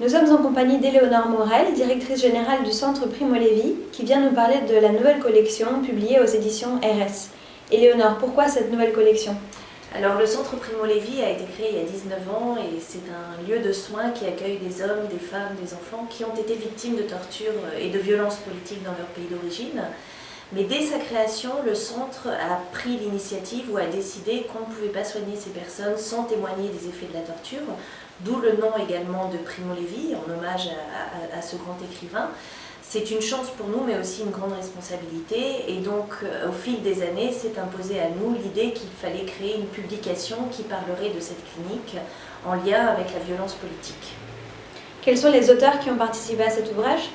Nous sommes en compagnie d'Éléonore Morel, directrice générale du Centre Primo Levi, qui vient nous parler de la nouvelle collection publiée aux éditions RS. Éléonore, pourquoi cette nouvelle collection? Alors le centre Primo Levi a été créé il y a 19 ans et c'est un lieu de soins qui accueille des hommes, des femmes, des enfants qui ont été victimes de torture et de violences politiques dans leur pays d'origine. Mais dès sa création, le centre a pris l'initiative ou a décidé qu'on ne pouvait pas soigner ces personnes sans témoigner des effets de la torture, d'où le nom également de Primo Levi, en hommage à, ce grand écrivain. C'est une chance pour nous, mais aussi une grande responsabilité. Et donc, euh, au fil des années, s'est imposé à nous l'idée qu'il fallait créer une publication qui parlerait de cette clinique en lien avec la violence politique. Quels sont les auteurs qui ont participé à cet ouvrage?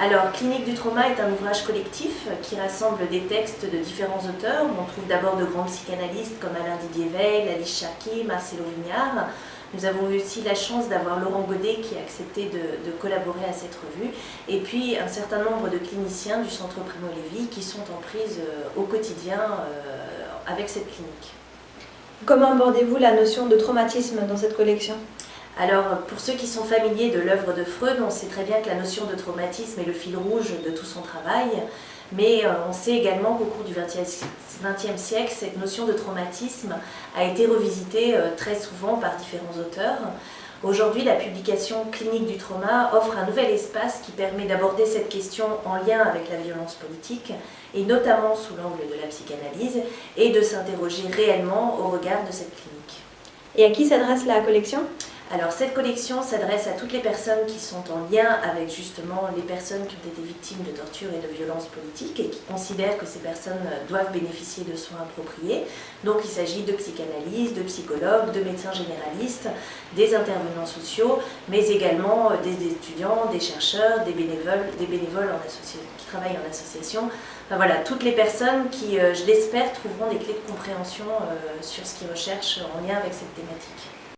Alors, Clinique du trauma est un ouvrage collectif qui rassemble des textes de différents auteurs. On trouve d'abord de grands psychanalystes comme Alain Didier Veil, Alice Charky, Marcelo Vignard. Nous avons eu aussi la chance d'avoir Laurent Godet qui a accepté de, collaborer à cette revue. Et puis un certain nombre de cliniciens du Centre Primo Levi qui sont en prise euh, au quotidien euh, avec cette clinique. Comment abordez-vous la notion de traumatisme dans cette collection? Alors, pour ceux qui sont familiers de l'œuvre de Freud, on sait très bien que la notion de traumatisme est le fil rouge de tout son travail, mais euh, on sait également qu'au cours du XXe siècle, cette notion de traumatisme a été revisitée euh, très souvent par différents auteurs. Aujourd'hui, la publication clinique du trauma offre un nouvel espace qui permet d'aborder cette question en lien avec la violence politique, et notamment sous l'angle de la psychanalyse, et de s'interroger réellement au regard de cette clinique. Et à qui s'adresse la collection? Alors cette collection s'adresse à toutes les personnes qui sont en lien avec justement les personnes qui ont été victimes de torture et de violences politiques et qui considèrent que ces personnes doivent bénéficier de soins appropriés. Donc il s'agit de psychanalystes, de psychologues, de médecins généralistes, des intervenants sociaux, mais également des étudiants, des chercheurs, des bénévoles, des qui travaillent en association. Enfin, voilà, toutes les personnes qui, euh, je l'espère, trouveront des clés de compréhension euh, sur ce qu'ils recherchent en lien avec cette thématique.